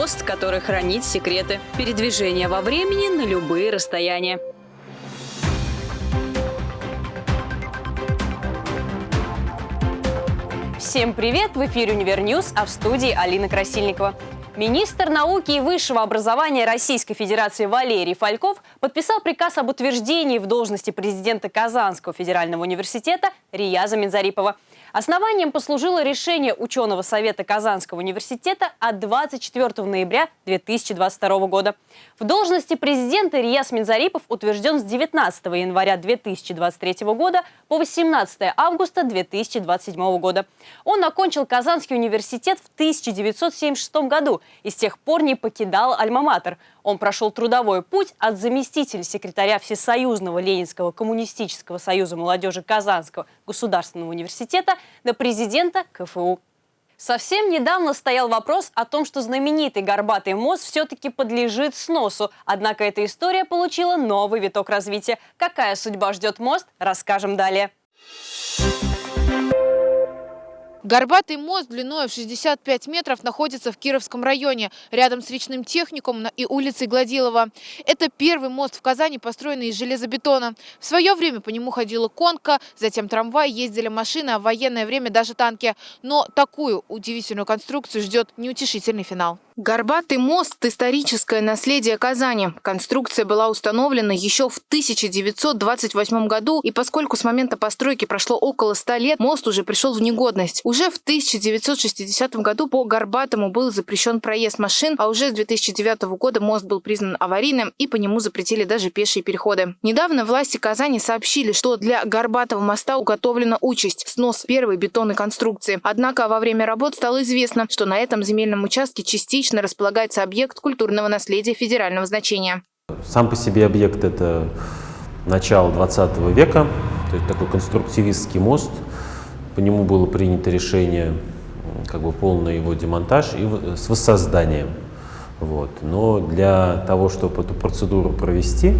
Мост, который хранит секреты. Передвижение во времени на любые расстояния. Всем привет! В эфире «Univer News», а в студии Алина Красильникова. Министр науки и высшего образования Российской Федерации Валерий Фальков подписал приказ об утверждении в должности президента Казанского федерального университета Рияза Минзарипова – Основанием послужило решение ученого совета Казанского университета от 24 ноября 2022 года. В должности президента Рияс Минзарипов утвержден с 19 января 2023 года по 18 августа 2027 года. Он окончил Казанский университет в 1976 году и с тех пор не покидал Альма-Матер. Он прошел трудовой путь от заместителя секретаря Всесоюзного Ленинского коммунистического союза молодежи Казанского государственного университета до президента КФУ. Совсем недавно стоял вопрос о том, что знаменитый горбатый мост все-таки подлежит сносу. Однако эта история получила новый виток развития. Какая судьба ждет мост, расскажем далее. Горбатый мост длиной в 65 метров находится в Кировском районе, рядом с речным техникумом и улицей Гладилова. Это первый мост в Казани, построенный из железобетона. В свое время по нему ходила конка, затем трамвай, ездили машины, а в военное время даже танки. Но такую удивительную конструкцию ждет неутешительный финал. Горбатый мост – историческое наследие Казани. Конструкция была установлена еще в 1928 году, и поскольку с момента постройки прошло около 100 лет, мост уже пришел в негодность. Уже в 1960 году по Горбатому был запрещен проезд машин, а уже с 2009 года мост был признан аварийным, и по нему запретили даже пешие переходы. Недавно власти Казани сообщили, что для Горбатого моста уготовлена участь – снос первой бетонной конструкции. Однако во время работ стало известно, что на этом земельном участке частично частично располагается объект культурного наследия федерального значения. Сам по себе объект – это начало 20 века, то есть такой конструктивистский мост. По нему было принято решение как бы полный его демонтаж и с воссозданием. Вот. Но для того, чтобы эту процедуру провести,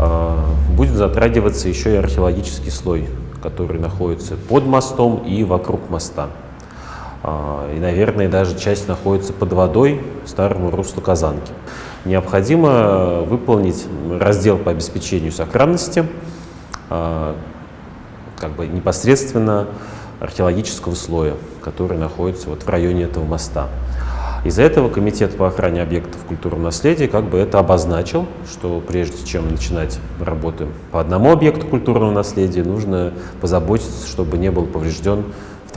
а, будет затрагиваться еще и археологический слой, который находится под мостом и вокруг моста. А, и, наверное, даже часть находится под водой старому руслу Казанки. Необходимо выполнить раздел по обеспечению сохранности а, как бы непосредственно археологического слоя, который находится вот в районе этого моста. Из-за этого Комитет по охране объектов культурного наследия как бы это обозначил, что прежде чем начинать работы по одному объекту культурного наследия, нужно позаботиться, чтобы не был поврежден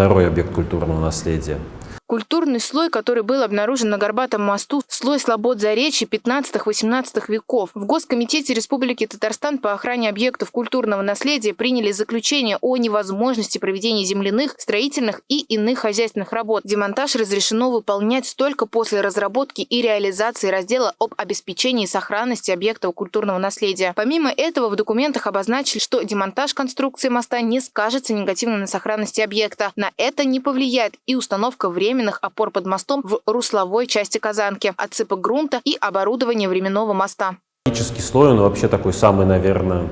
второй объект культурного наследия. Культурный слой, который был обнаружен на Горбатом мосту, слой слобод заречья 15-18 веков. В Госкомитете Республики Татарстан по охране объектов культурного наследия приняли заключение о невозможности проведения земляных, строительных и иных хозяйственных работ. Демонтаж разрешено выполнять только после разработки и реализации раздела об обеспечении сохранности объектов культурного наследия. Помимо этого, в документах обозначили, что демонтаж конструкции моста не скажется негативно на сохранности объекта. На это не повлияет и установка времени временных опор под мостом в русловой части Казанки, отсыпок грунта и оборудование временного моста. Технический слой, он вообще такой самый, наверное,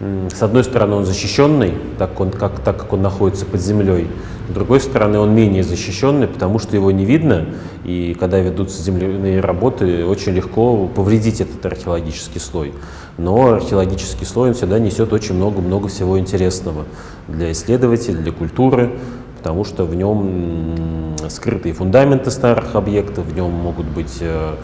с одной стороны, он защищенный, так, он, как, так как он находится под землей. С другой стороны, он менее защищенный, потому что его не видно. И когда ведутся земляные работы, очень легко повредить этот археологический слой. Но археологический слой он всегда несет очень много-много всего интересного для исследователей, для культуры, потому что в нем скрытые фундаменты старых объектов, в нем могут быть э,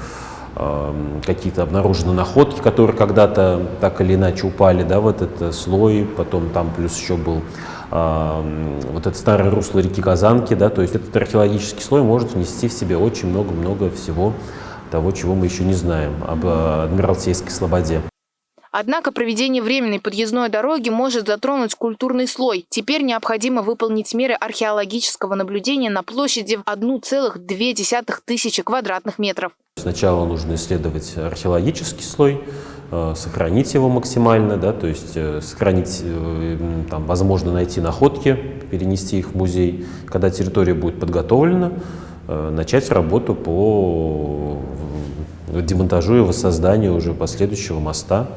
э, какие-то обнаружены находки, которые когда-то так или иначе упали да, в этот э, слой, потом там плюс еще был вот это старое русло реки Казанки, да, то есть этот археологический слой может внести в себе очень много-много всего того, чего мы еще не знаем об Адмиралтейской слободе. Однако проведение временной подъездной дороги может затронуть культурный слой. Теперь необходимо выполнить меры археологического наблюдения на площади в 1,2 тысячи квадратных метров. Сначала нужно исследовать археологический слой, э, сохранить его максимально, да, то есть э, сохранить, э, там, возможно, найти находки, перенести их в музей. Когда территория будет подготовлена, начать работу по демонтажу и воссозданию уже последующего моста.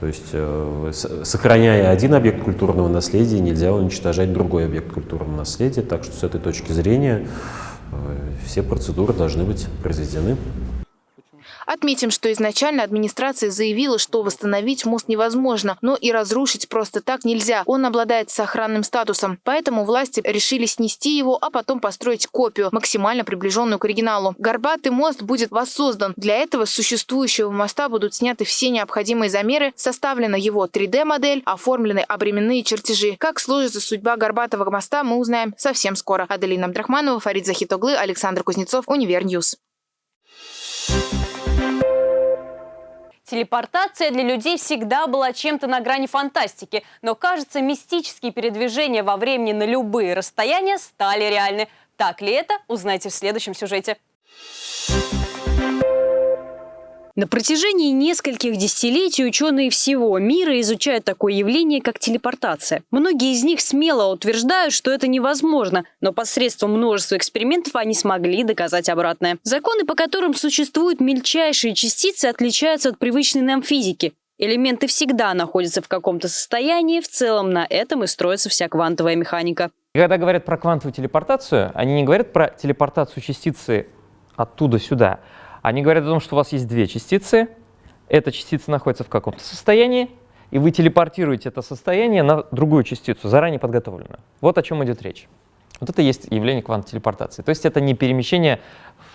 То есть, э, сохраняя один объект культурного наследия, нельзя уничтожать другой объект культурного наследия. Так что с этой точки зрения э, все процедуры должны быть произведены Отметим, что изначально администрация заявила, что восстановить мост невозможно, но и разрушить просто так нельзя. Он обладает сохранным статусом. Поэтому власти решили снести его, а потом построить копию, максимально приближенную к оригиналу. Горбатый мост будет воссоздан. Для этого с существующего моста будут сняты все необходимые замеры, составлена его 3D-модель, оформлены обременные чертежи. Как сложится судьба Горбатого моста, мы узнаем совсем скоро. Аделина Абдрахманова, Фарид Захитоглы, Александр Кузнецов, Univer News. Телепортация для людей всегда была чем-то на грани фантастики, но, кажется, мистические передвижения во времени на любые расстояния стали реальны. Так ли это, узнайте в следующем сюжете. На протяжении нескольких десятилетий ученые всего мира изучают такое явление, как телепортация. Многие из них смело утверждают, что это невозможно, но посредством множества экспериментов они смогли доказать обратное. Законы, по которым существуют мельчайшие частицы, отличаются от привычной нам физики. Элементы всегда находятся в каком-то состоянии, в целом на этом и строится вся квантовая механика. Когда говорят про квантовую телепортацию, они не говорят про телепортацию частицы оттуда сюда, они говорят о том, что у вас есть две частицы, эта частица находится в каком-то состоянии, и вы телепортируете это состояние на другую частицу, заранее подготовленную. Вот о чем идет речь. Вот это есть явление квант-телепортации. То есть это не перемещение,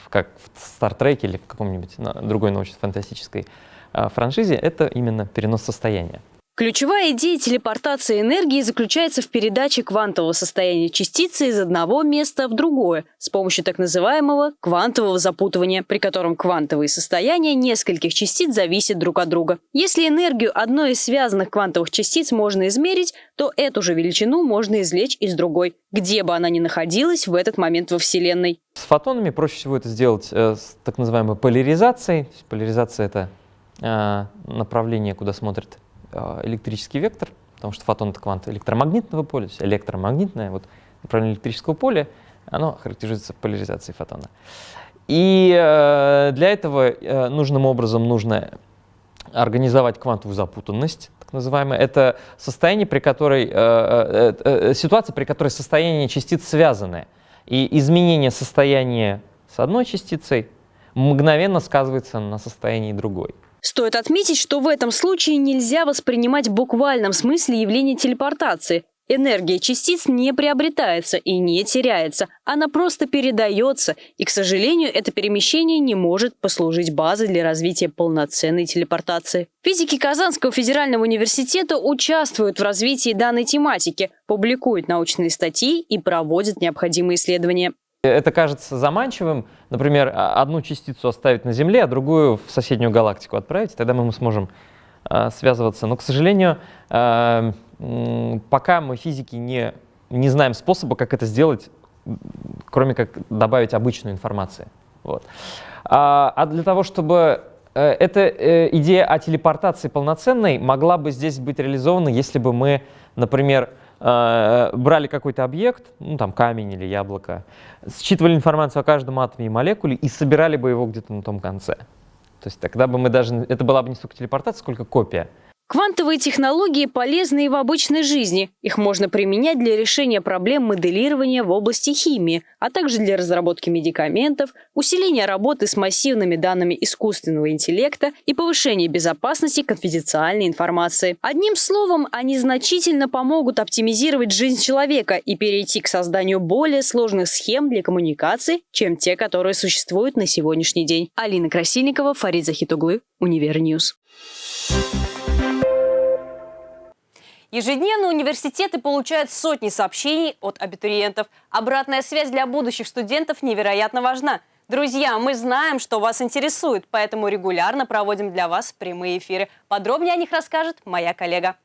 как в Стартреке или в каком-нибудь другой научно-фантастической а, франшизе, это именно перенос состояния. Ключевая идея телепортации энергии заключается в передаче квантового состояния частицы из одного места в другое с помощью так называемого квантового запутывания, при котором квантовые состояния нескольких частиц зависят друг от друга. Если энергию одной из связанных квантовых частиц можно измерить, то эту же величину можно извлечь из другой, где бы она ни находилась в этот момент во Вселенной. С фотонами проще всего это сделать э, с так называемой поляризацией. Поляризация — это э, направление, куда смотрит электрический вектор, потому что фотон — это квант электромагнитного поля, то есть электромагнитное вот, направление электрического поля, оно характеризуется поляризацией фотона. И э, для этого э, нужным образом нужно организовать квантовую запутанность, так называемая. Это состояние, при которой, э, э, э, ситуация, при которой состояние частиц связаны. И изменение состояния с одной частицей мгновенно сказывается на состоянии другой. Стоит отметить, что в этом случае нельзя воспринимать в буквальном смысле явление телепортации. Энергия частиц не приобретается и не теряется, она просто передается, и, к сожалению, это перемещение не может послужить базой для развития полноценной телепортации. Физики Казанского федерального университета участвуют в развитии данной тематики, публикуют научные статьи и проводят необходимые исследования. Это кажется заманчивым, например, одну частицу оставить на Земле, а другую в соседнюю галактику отправить, тогда мы сможем э, связываться. Но, к сожалению, э, пока мы физики не, не знаем способа, как это сделать, кроме как добавить обычную информацию. Вот. А, а для того, чтобы э, эта э, идея о телепортации полноценной могла бы здесь быть реализована, если бы мы, например, брали какой-то объект, ну там камень или яблоко, считывали информацию о каждом атоме и молекуле и собирали бы его где-то на том конце. То есть тогда бы мы даже, это была бы не столько телепортация, сколько копия. Квантовые технологии полезны и в обычной жизни. Их можно применять для решения проблем моделирования в области химии, а также для разработки медикаментов, усиления работы с массивными данными искусственного интеллекта и повышения безопасности конфиденциальной информации. Одним словом, они значительно помогут оптимизировать жизнь человека и перейти к созданию более сложных схем для коммуникации, чем те, которые существуют на сегодняшний день. Алина Красильникова, Фарид Захитуглы, Univer News. Thank you Ежедневно университеты получают сотни сообщений от абитуриентов. Обратная связь для будущих студентов невероятно важна. Друзья, мы знаем, что вас интересует, поэтому регулярно проводим для вас прямые эфиры. Подробнее о них расскажет моя коллега.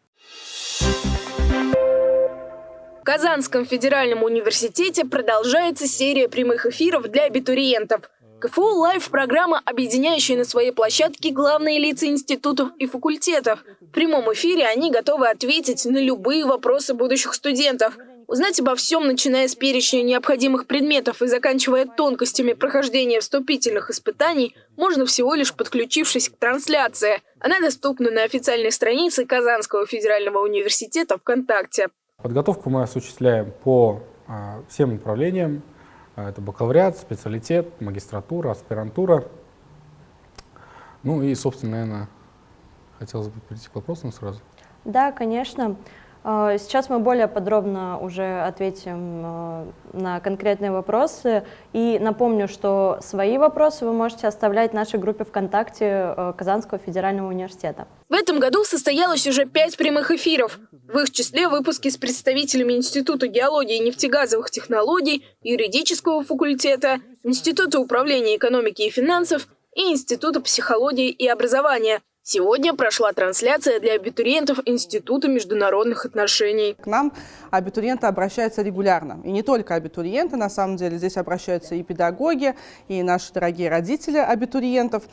В Казанском федеральном университете продолжается серия прямых эфиров для абитуриентов – КФУ Лайв – программа, объединяющая на своей площадке главные лица институтов и факультетов. В прямом эфире они готовы ответить на любые вопросы будущих студентов. Узнать обо всем, начиная с перечня необходимых предметов и заканчивая тонкостями прохождения вступительных испытаний, можно всего лишь подключившись к трансляции. Она доступна на официальной странице Казанского федерального университета ВКонтакте. Подготовку мы осуществляем по а, всем направлениям это бакалавриат, специалитет, магистратура, аспирантура. Ну и, собственно, наверное, хотелось бы перейти к вопросам сразу. Да, конечно. Э, сейчас мы более подробно уже ответим э, на конкретные вопросы. И напомню, что свои вопросы вы можете оставлять в нашей группе ВКонтакте э, Казанского федерального университета. В этом году состоялось уже пять прямых эфиров. В их числе выпуски с представителями Института геологии и нефтегазовых технологий, юридического факультета, Института управления экономики и финансов и Института психологии и образования. Сегодня прошла трансляция для абитуриентов Института международных отношений. К нам абитуриенты обращаются регулярно. И не только абитуриенты, на самом деле здесь обращаются и педагоги, и наши дорогие родители абитуриентов.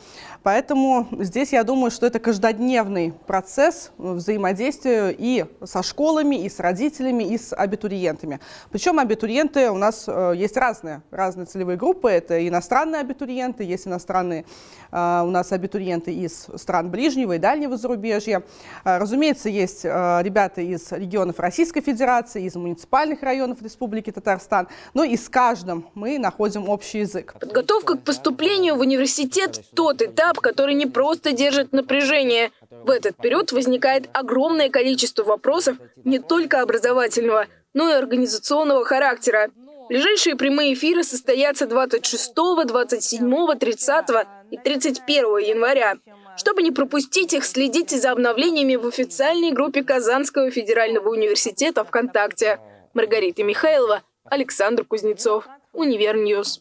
Поэтому здесь я думаю, что это каждодневный процесс взаимодействия и со школами, и с родителями, и с абитуриентами. Причем абитуриенты у нас э, есть разные, разные целевые группы. Это иностранные абитуриенты, есть иностранные э, у нас абитуриенты из стран ближних, ближнего и дальнего зарубежья. А, разумеется, есть а, ребята из регионов Российской Федерации, из муниципальных районов Республики Татарстан, но и с каждым мы находим общий язык. Подготовка к поступлению в университет – тот этап, который не просто держит напряжение. В этот период возникает огромное количество вопросов не только образовательного, но и организационного характера. Ближайшие прямые эфиры состоятся 26, 27, 30 и 31 января. Чтобы не пропустить их, следите за обновлениями в официальной группе Казанского федерального университета ВКонтакте. Маргарита Михайлова, Александр Кузнецов, Univer News.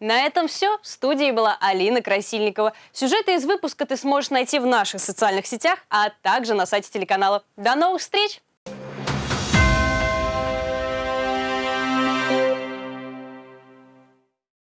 На этом все. В студии была Алина Красильникова. Сюжеты из выпуска ты сможешь найти в наших социальных сетях, а также на сайте телеканала. До новых встреч!